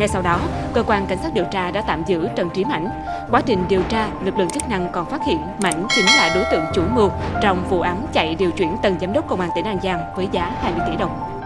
Ngay sau đó, cơ quan cảnh sát điều tra đã tạm giữ Trần Trí Mãnh. Quá trình điều tra, lực lượng chức năng còn phát hiện Mãnh chính là đối tượng chủ mưu trong vụ án chạy điều chuyển tầng giám đốc công an tỉnh An Giang với giá 20 tỷ đồng.